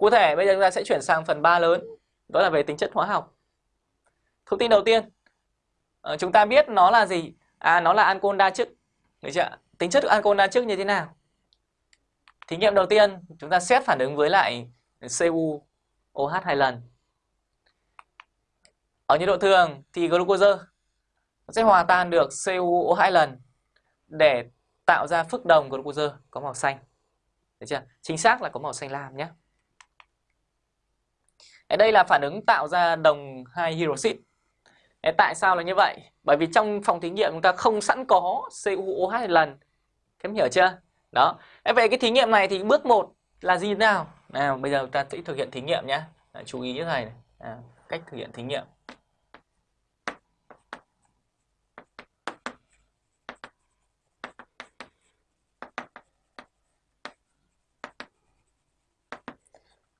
Cụ thể bây giờ chúng ta sẽ chuyển sang phần 3 lớn, đó là về tính chất hóa học. Thông tin đầu tiên, ờ, chúng ta biết nó là gì? À nó là ancol đa chức. Được chưa? Tính chất của ancol đa chức như thế nào? Thí nghiệm đầu tiên, chúng ta xét phản ứng với lại Cu(OH) hai lần. Ở nhiệt độ thường thì glucose sẽ hòa tan được CuO hai lần để tạo ra phức đồng glucose có màu xanh. Được chưa? Chính xác là có màu xanh lam nhé. Đây là phản ứng tạo ra đồng hai hydroxit. Tại sao là như vậy? Bởi vì trong phòng thí nghiệm chúng ta không sẵn có CuOH lần. Các em hiểu chưa? Đó. Vậy cái thí nghiệm này thì bước 1 là gì nào? Nào, bây giờ ta sẽ thực hiện thí nghiệm nhé. Chú ý như này, này. À, cách thực hiện thí nghiệm.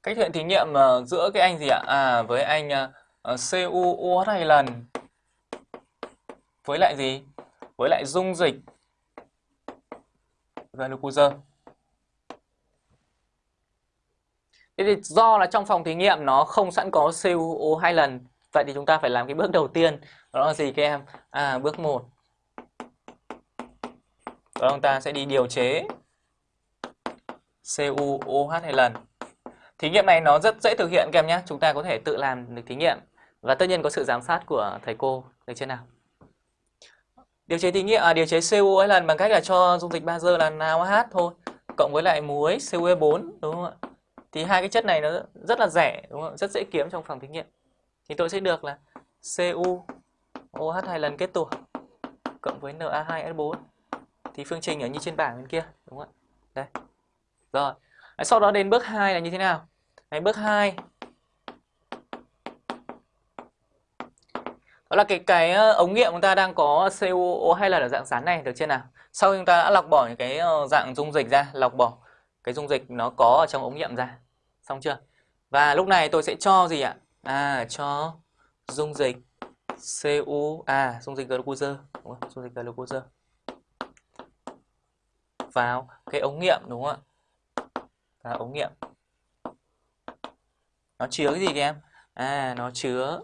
Cách thực hiện thí nghiệm uh, giữa cái anh gì ạ? À với anh uh, CuOH hai lần với lại gì? Với lại dung dịch glucose. Thế thì do là trong phòng thí nghiệm nó không sẵn có CuO hai lần, vậy thì chúng ta phải làm cái bước đầu tiên. Đó là gì các em? À bước 1. Đó chúng ta sẽ đi điều chế CuOH hai lần. Thí nghiệm này nó rất dễ thực hiện các em nhé. Chúng ta có thể tự làm được thí nghiệm và tất nhiên có sự giám sát của thầy cô được chưa nào? Điều chế thí nghiệm à điều chế CuO lần bằng cách là cho dung dịch bazơ là NaOH thôi, cộng với lại muối CuE4 đúng không ạ? Thì hai cái chất này nó rất là rẻ, đúng không? Rất dễ kiếm trong phòng thí nghiệm. Thì tôi sẽ được là Cu OH hai lần kết tủa, cộng với Na2S4. Thì phương trình ở như trên bảng bên kia, đúng không ạ? Đây. Rồi. Sau đó đến bước 2 là như thế nào? Đấy, bước 2 Đó là cái cái ờ, ống nghiệm chúng ta đang có CuO hay là ở dạng rắn này được chưa nào? Sau chúng ta đã lọc bỏ những cái ờ, dạng dung dịch ra, lọc bỏ cái dung dịch nó có ở trong ống nghiệm ra. Xong chưa? Và lúc này tôi sẽ cho gì ạ? À cho dung dịch Cu à dung dịch glucose, đúng không? Dung dịch glucose vào cái ống nghiệm đúng không ạ? Và ống nghiệm. Nó chứa cái gì các em? À nó chứa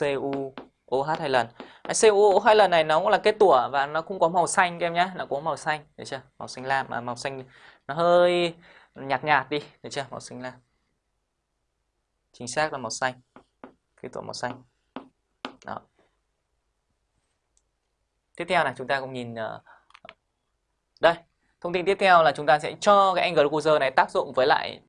CuOH hai lần. À, CuOH hai lần này nó cũng là kết tủa và nó cũng có màu xanh các em nhé, nó có màu xanh, được chưa? Màu xanh lam mà màu xanh nó hơi nhạt nhạt đi, được chưa? Màu xanh lam. Chính xác là màu xanh. Kết tủa màu xanh. Đó. Tiếp theo này chúng ta cũng nhìn ờ, đây, thông tin tiếp theo là chúng ta sẽ cho cái angle này tác dụng với lại